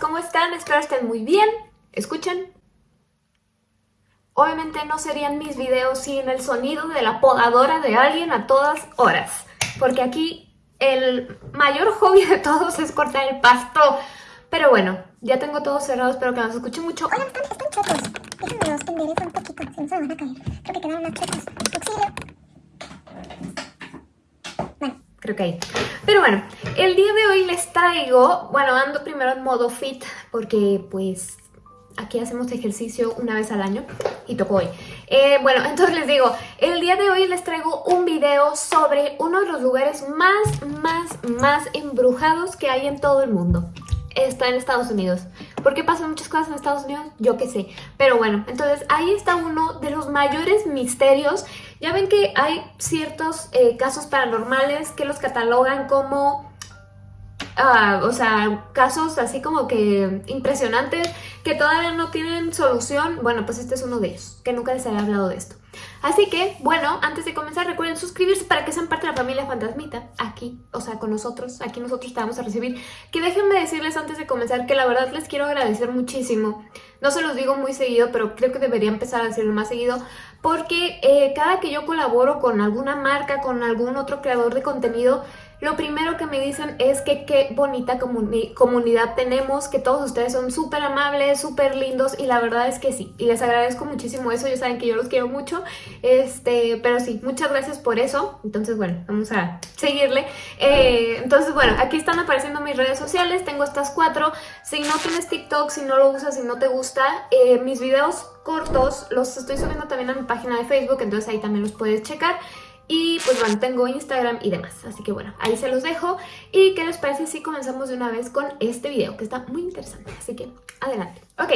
¿cómo están? Espero estén muy bien. Escuchen. Obviamente no serían mis videos sin el sonido de la podadora de alguien a todas horas. Porque aquí el mayor hobby de todos es cortar el pasto. Pero bueno, ya tengo todo cerrado, espero que nos escuchen mucho. Déjenme los un poquito, no se me. Creo que quedaron. Creo que ahí. Pero bueno, el día de hoy les traigo, bueno, ando primero en modo fit porque pues aquí hacemos ejercicio una vez al año y tocó hoy. Eh, bueno, entonces les digo, el día de hoy les traigo un video sobre uno de los lugares más, más, más embrujados que hay en todo el mundo está en Estados Unidos. ¿Por qué pasan muchas cosas en Estados Unidos? Yo qué sé. Pero bueno, entonces ahí está uno de los mayores misterios. Ya ven que hay ciertos eh, casos paranormales que los catalogan como Ah, o sea, casos así como que impresionantes que todavía no tienen solución, bueno, pues este es uno de ellos, que nunca les había hablado de esto. Así que, bueno, antes de comenzar recuerden suscribirse para que sean parte de la familia Fantasmita, aquí, o sea, con nosotros, aquí nosotros te vamos a recibir. Que déjenme decirles antes de comenzar que la verdad les quiero agradecer muchísimo. No se los digo muy seguido, pero creo que debería empezar a decirlo más seguido, porque eh, cada que yo colaboro con alguna marca, con algún otro creador de contenido, lo primero que me dicen es que qué bonita comunidad tenemos, que todos ustedes son súper amables, súper lindos y la verdad es que sí. Y les agradezco muchísimo eso, ya saben que yo los quiero mucho, este, pero sí, muchas gracias por eso. Entonces, bueno, vamos a seguirle. Eh, entonces, bueno, aquí están apareciendo mis redes sociales, tengo estas cuatro. Si no tienes TikTok, si no lo usas, si no te gusta, eh, mis videos cortos los estoy subiendo también a mi página de Facebook, entonces ahí también los puedes checar. Y pues bueno, tengo Instagram y demás. Así que bueno, ahí se los dejo. ¿Y qué les parece si comenzamos de una vez con este video? Que está muy interesante. Así que adelante. Ok,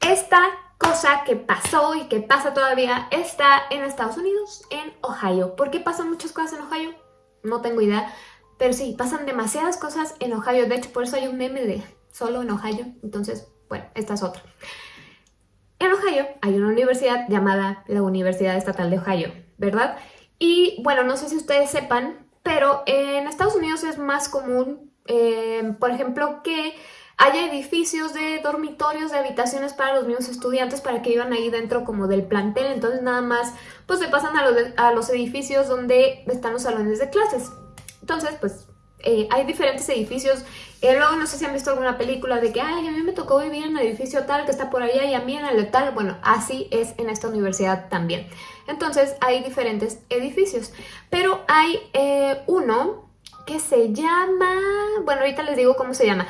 esta cosa que pasó y que pasa todavía está en Estados Unidos, en Ohio. ¿Por qué pasan muchas cosas en Ohio? No tengo idea. Pero sí, pasan demasiadas cosas en Ohio. De hecho, por eso hay un meme solo en Ohio. Entonces, bueno, esta es otra. En Ohio hay una universidad llamada la Universidad Estatal de Ohio, ¿verdad? Y bueno, no sé si ustedes sepan, pero en Estados Unidos es más común, eh, por ejemplo, que haya edificios de dormitorios, de habitaciones para los mismos estudiantes para que vivan ahí dentro como del plantel, entonces nada más pues se pasan a los, a los edificios donde están los salones de clases. Entonces pues eh, hay diferentes edificios, eh, luego no sé si han visto alguna película de que a mí me tocó vivir en el edificio tal que está por allá y a mí en el tal, bueno, así es en esta universidad también. Entonces hay diferentes edificios, pero hay eh, uno que se llama... Bueno, ahorita les digo cómo se llama.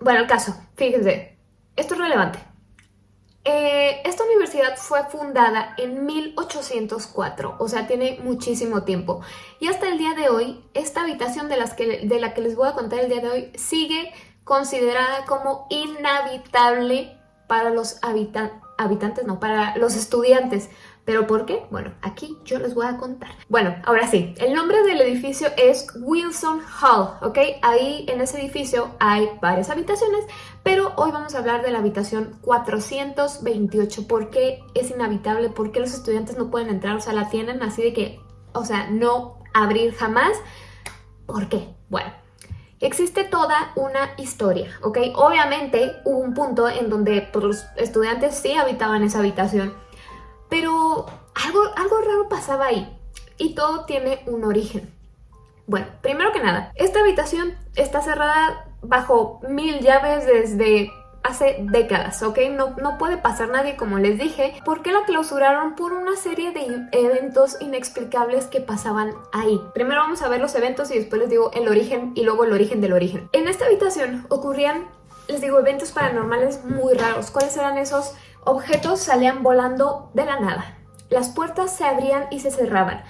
Bueno, el caso, fíjense, esto es relevante. Eh, esta universidad fue fundada en 1804, o sea, tiene muchísimo tiempo. Y hasta el día de hoy, esta habitación de, las que, de la que les voy a contar el día de hoy sigue considerada como inhabitable para los habitantes, no, para los estudiantes. ¿Pero por qué? Bueno, aquí yo les voy a contar. Bueno, ahora sí, el nombre del edificio es Wilson Hall, ¿ok? Ahí en ese edificio hay varias habitaciones, pero hoy vamos a hablar de la habitación 428. ¿Por qué es inhabitable? ¿Por qué los estudiantes no pueden entrar? O sea, la tienen así de que, o sea, no abrir jamás. ¿Por qué? Bueno, Existe toda una historia, ¿ok? Obviamente hubo un punto en donde pues, los estudiantes sí habitaban esa habitación, pero algo, algo raro pasaba ahí y todo tiene un origen. Bueno, primero que nada, esta habitación está cerrada bajo mil llaves desde hace décadas, ¿ok? No, no puede pasar nadie, como les dije. ¿Por qué la clausuraron? Por una serie de eventos inexplicables que pasaban ahí. Primero vamos a ver los eventos y después les digo el origen y luego el origen del origen. En esta habitación ocurrían, les digo, eventos paranormales muy raros. ¿Cuáles eran esos objetos salían volando de la nada. Las puertas se abrían y se cerraban.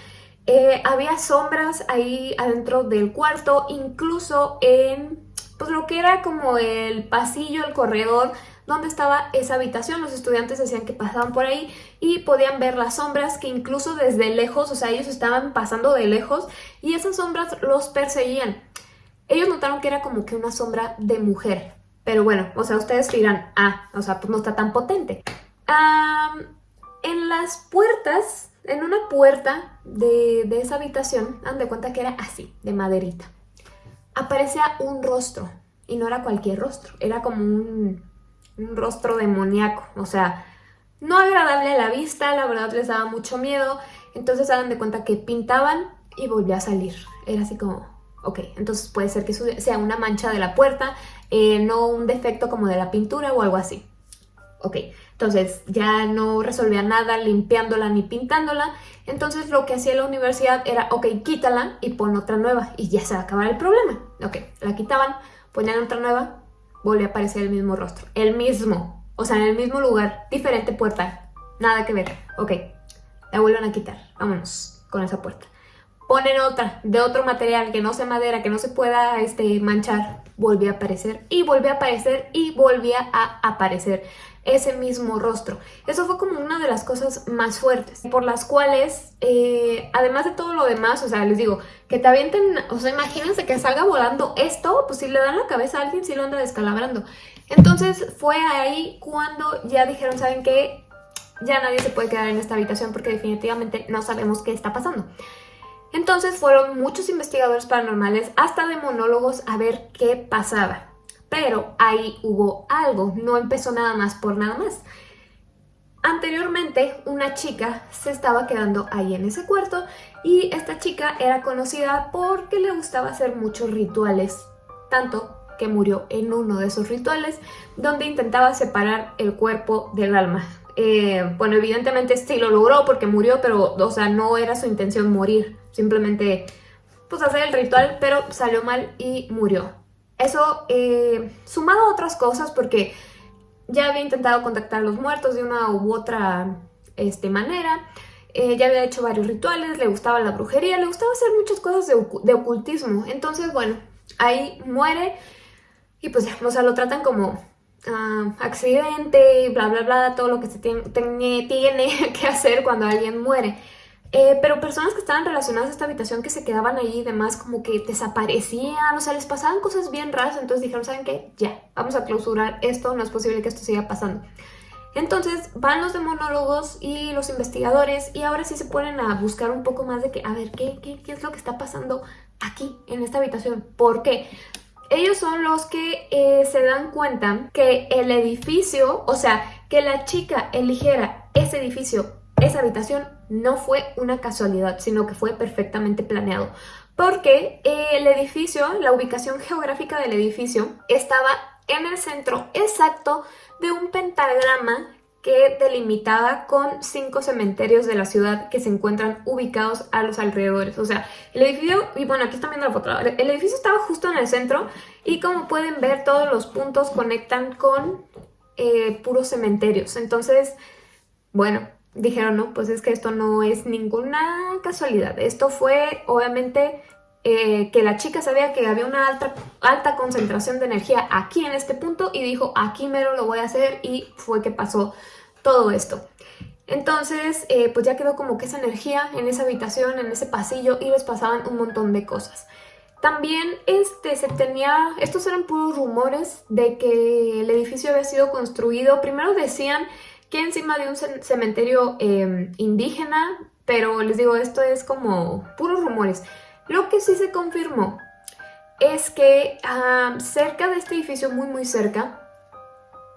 Eh, había sombras ahí adentro del cuarto, incluso en pues, lo que era como el pasillo, el corredor, donde estaba esa habitación. Los estudiantes decían que pasaban por ahí y podían ver las sombras que incluso desde lejos, o sea, ellos estaban pasando de lejos y esas sombras los perseguían. Ellos notaron que era como que una sombra de mujer, pero bueno, o sea, ustedes dirán, ah, o sea, pues no está tan potente. en las puertas, en una puerta de, de esa habitación, dan de cuenta que era así, de maderita. Aparecía un rostro, Y no era cualquier rostro, era como un, un rostro demoníaco, o sea, no agradable a la vista, la verdad les daba mucho miedo. Entonces hagan de cuenta que pintaban y volvía a salir. Era así como, ok, entonces puede ser que sea una mancha de la puerta, eh, no un defecto como de la pintura o algo así. Ok, entonces ya no resolvía nada limpiándola ni pintándola. Entonces lo que hacía la universidad era, ok, quítala y pon otra nueva y ya se va a acabar el problema. Ok, la quitaban, ponían otra nueva, volvía a aparecer el mismo rostro. El mismo, o sea, en el mismo lugar, diferente puerta, nada que ver. Ok, la vuelven a quitar, vámonos con esa puerta. Ponen otra, de otro material, que no sea madera, que no se pueda este, manchar. Volvía a aparecer y volvía a aparecer y volvía a aparecer ese mismo rostro. Eso fue como una de las cosas más fuertes, por las cuales, eh, además de todo lo demás, o sea, les digo, que te avienten, o sea, imagínense que salga volando esto, pues si le dan la cabeza a alguien, si lo anda descalabrando. Entonces fue ahí cuando ya dijeron, ¿saben qué? Ya nadie se puede quedar en esta habitación porque definitivamente no sabemos qué está pasando. Entonces fueron muchos investigadores paranormales, hasta demonólogos, a ver qué pasaba. Pero ahí hubo algo, no empezó nada más por nada más. Anteriormente, una chica se estaba quedando ahí en ese cuarto y esta chica era conocida porque le gustaba hacer muchos rituales, tanto que murió en uno de esos rituales donde intentaba separar el cuerpo del alma. Eh, bueno, evidentemente sí lo logró porque murió, pero, o sea, no era su intención morir. Simplemente, pues, hacer el ritual, pero salió mal y murió. Eso, eh, sumado a otras cosas, porque ya había intentado contactar a los muertos de una u otra este, manera, eh, ya había hecho varios rituales, le gustaba la brujería, le gustaba hacer muchas cosas de, ocultismo. Entonces, bueno, ahí muere y pues ya, o sea, lo tratan como Ah, accidente, bla, bla, bla, todo lo que se tiene, tiene que hacer cuando alguien muere. Eh, pero personas que estaban relacionadas a esta habitación que se quedaban ahí y demás como que desaparecían, o sea, les pasaban cosas bien raras, entonces dijeron, ¿saben qué? Ya, vamos a clausurar esto, no es posible que esto siga pasando. Entonces van los demonólogos y los investigadores y ahora sí se ponen a buscar un poco más de que, a ver, ¿qué, qué, qué es lo que está pasando aquí, en esta habitación? ¿Por qué? ellos son los que eh, se dan cuenta que el edificio, o sea, que la chica eligiera ese edificio, esa habitación, no fue una casualidad, sino que fue perfectamente planeado. Porque el edificio, la ubicación geográfica del edificio, estaba en el centro exacto de un pentagrama que delimitaba con cinco cementerios de la ciudad que se encuentran ubicados a los alrededores. O sea, el edificio, y bueno, aquí están viendo la foto, el edificio estaba justo en el centro y como pueden ver todos los puntos conectan con eh, puros cementerios. Entonces, bueno, dijeron, no, pues es que esto no es ninguna casualidad. Esto fue, obviamente, eh, que la chica sabía que había una alta, alta concentración de energía aquí en este punto y dijo, aquí mero lo voy a hacer y fue que pasó todo esto. Entonces, eh, pues ya quedó como que esa energía en esa habitación, en ese pasillo y les pasaban un montón de cosas. También este, se tenía, estos eran puros rumores de que el edificio había sido construido, primero decían que encima de un cementerio em, indígena, pero les digo, esto es como puros rumores. Lo que sí se confirmó es que cerca de este edificio, muy muy cerca,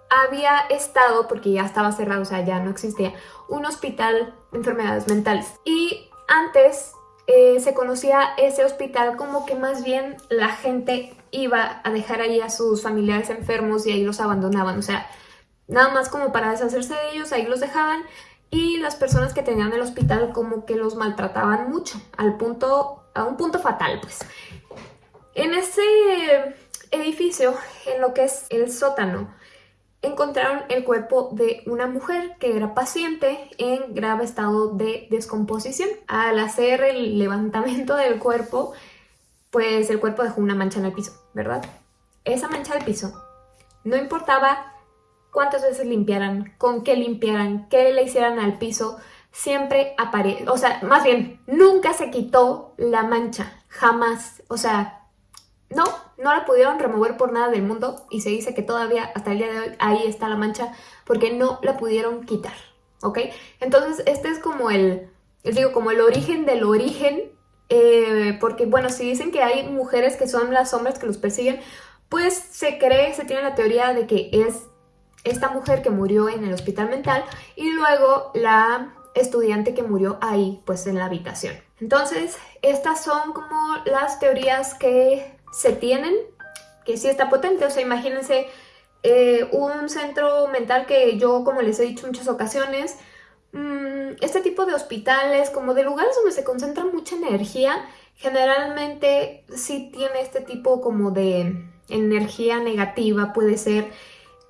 había estado, porque ya estaba cerrado, o sea, ya no existía, un hospital de enfermedades mentales. Y antes eh, se conocía ese hospital como que más bien la gente iba a dejar ahí a sus familiares enfermos y ahí los abandonaban, o sea, nada más como para deshacerse de ellos, ahí los dejaban y las personas que tenían el hospital como que los maltrataban mucho, al punto a un punto fatal, pues. En ese edificio, en lo que es el sótano, encontraron el cuerpo de una mujer que era paciente en grave estado de descomposición. Al hacer el levantamiento del cuerpo, pues el cuerpo dejó una mancha en el piso, ¿verdad? Esa mancha del piso, no importaba cuántas veces limpiaran, con qué limpiaran, qué le hicieran al piso, siempre aparece, o sea, más bien, nunca se quitó la mancha, jamás, o sea, no, no la pudieron remover por nada del mundo y se dice que todavía hasta el día de hoy ahí está la mancha porque no la pudieron quitar, ¿ok? Entonces este es como el, les digo, como el origen del origen, eh, porque bueno, si dicen que hay mujeres que son las sombras que los persiguen, pues se cree, se tiene la teoría de que es esta mujer que murió en el hospital mental y luego la estudiante que murió ahí, pues en la habitación. Entonces, estas son como las teorías que se tienen, que sí está potente, o sea, imagínense eh, un centro mental que yo, como les he dicho muchas ocasiones, mmm, este tipo de hospitales, como de lugares donde se concentra mucha energía, generalmente sí tiene este tipo como de energía negativa, puede ser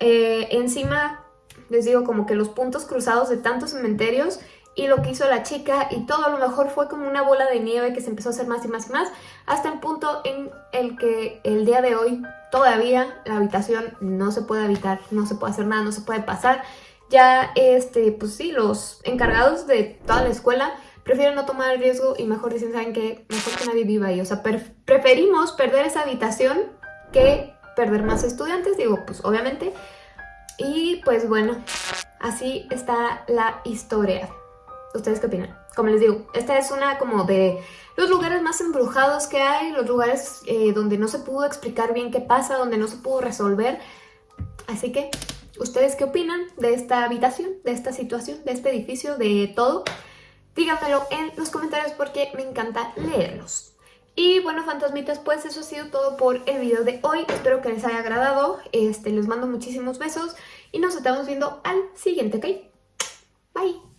eh, encima, les digo, como que los puntos cruzados de tantos cementerios y lo que hizo la chica y todo a lo mejor fue como una bola de nieve que se empezó a hacer más y más y más hasta el punto en el que el día de hoy todavía la habitación no se puede habitar, no se puede hacer nada, no se puede pasar. Ya, este, pues sí, los encargados de toda la escuela prefieren no tomar el riesgo y mejor dicen, ¿saben qué? Mejor que nadie viva ahí. O sea, preferimos perder esa habitación que perder más estudiantes, digo, pues obviamente. Y pues bueno, así está la historia. ¿Ustedes qué opinan? Como les digo, esta es una como de los lugares más embrujados que hay, los lugares eh, donde no se pudo explicar bien qué pasa, donde no se pudo resolver. Así que, ¿ustedes qué opinan de esta habitación, de esta situación, de este edificio, de todo? Díganmelo en los comentarios porque me encanta leerlos. Y bueno, fantasmitas, pues eso ha sido todo por el video de hoy. Espero que les haya agradado. Este, les mando muchísimos besos y nos estamos viendo al siguiente, ¿ok? Bye.